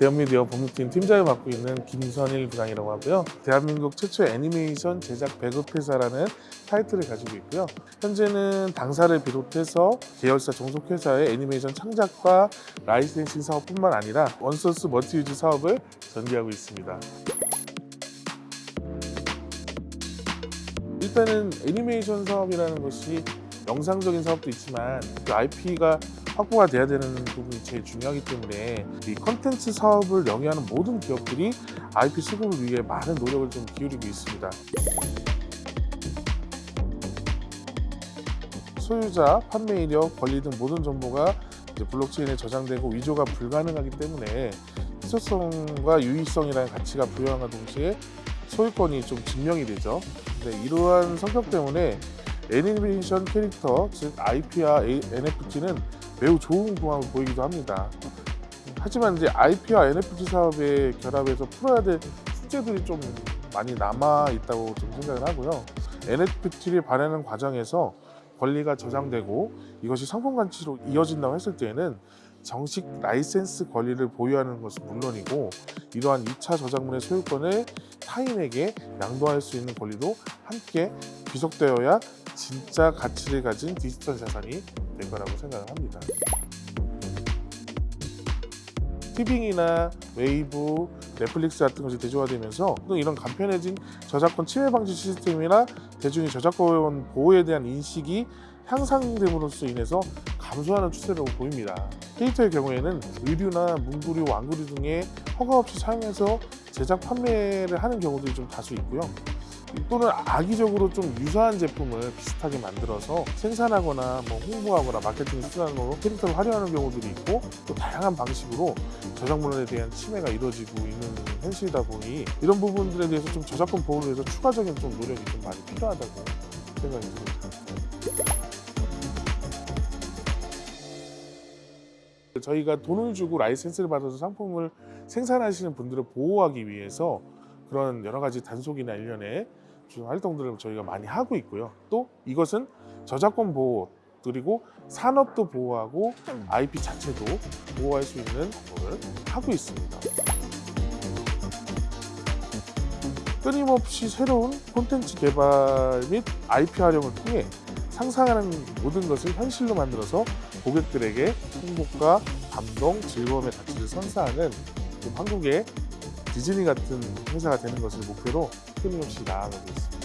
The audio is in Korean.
대한미디어 법무팀 팀장을 맡고 있는 김선일 부장이라고 하고요. 대한민국 최초 애니메이션 제작 배급회사라는 타이틀을 가지고 있고요. 현재는 당사를 비롯해서 계열사 종속회사의 애니메이션 창작과 licensing 사업뿐만 아니라 one source multi-use 사업을 전개하고 있습니다. 일단은 애니메이션 사업이라는 것이 영상적인 사업도 있지만 그 IP가 확보가 돼야 되는 부분이 제일 중요하기 때문에 이 컨텐츠 사업을 영위하는 모든 기업들이 IP 수급을 위해 많은 노력을 좀 기울이고 있습니다. 소유자, 판매 이력, 권리 등 모든 정보가 블록체인에 저장되고 위조가 불가능하기 때문에 희소성과 유의성이라는 가치가 부여함과 동시에 소유권이 좀 증명이 되죠. 근데 이러한 성격 때문에 애니메이션 캐릭터, 즉 IP와 NFT는 매우 좋은 궁합을 보이기도 합니다. 하지만 이제 IP와 NFT 사업의 결합에서 풀어야 될 숙제들이 좀 많이 남아 있다고 좀 생각을 하고요. NFT를 발행하는 과정에서 권리가 저장되고 이것이 상품 가치로 이어진다고 했을 때에는 정식 라이센스 권리를 보유하는 것은 물론이고 이러한 2차 저작물의 소유권을 타인에게 양도할 수 있는 권리도 함께 귀속되어야 진짜 가치를 가진 디지털 자산이 될 거라고 생각을 합니다. 티빙이나 웨이브, 넷플릭스 같은 것이 대중화되면서 또 이런 간편해진 저작권 침해 방지 시스템이나 대중의 저작권 보호에 대한 인식이 향상됨으로써 인해서 감소하는 추세라고 보입니다. 캐릭터의 경우에는 의류나 문구류, 왕구류 등의 허가 없이 사용해서 제작 판매를 하는 경우들이 좀 다수 있고요. 또는 악의적으로 좀 유사한 제품을 비슷하게 만들어서 생산하거나 뭐 홍보하거나 마케팅 수단으로 캐릭터를 활용하는 경우들이 있고 또 다양한 방식으로 저작물에 대한 침해가 이루어지고 있는 현실이다 보니 이런 부분들에 대해서 좀 저작권 보호를 위해서 추가적인 좀 노력이 좀 많이 필요하다고 생각이 듭니다. 저희가 돈을 주고 라이센스를 받아서 상품을 생산하시는 분들을 보호하기 위해서 그런 여러 가지 단속이나 일련의 좀 활동들을 저희가 많이 하고 있고요. 또 이것은 저작권 보호 그리고 산업도 보호하고 IP 자체도 보호할 수 있는 걸 하고 있습니다. 끊임없이 새로운 콘텐츠 개발 및 IP 활용을 통해 상상하는 모든 것을 현실로 만들어서 고객들에게 행복과 감동, 즐거움의 가치를 선사하는 좀 한국의 디즈니 같은 회사가 되는 것을 목표로 que não tirava disso?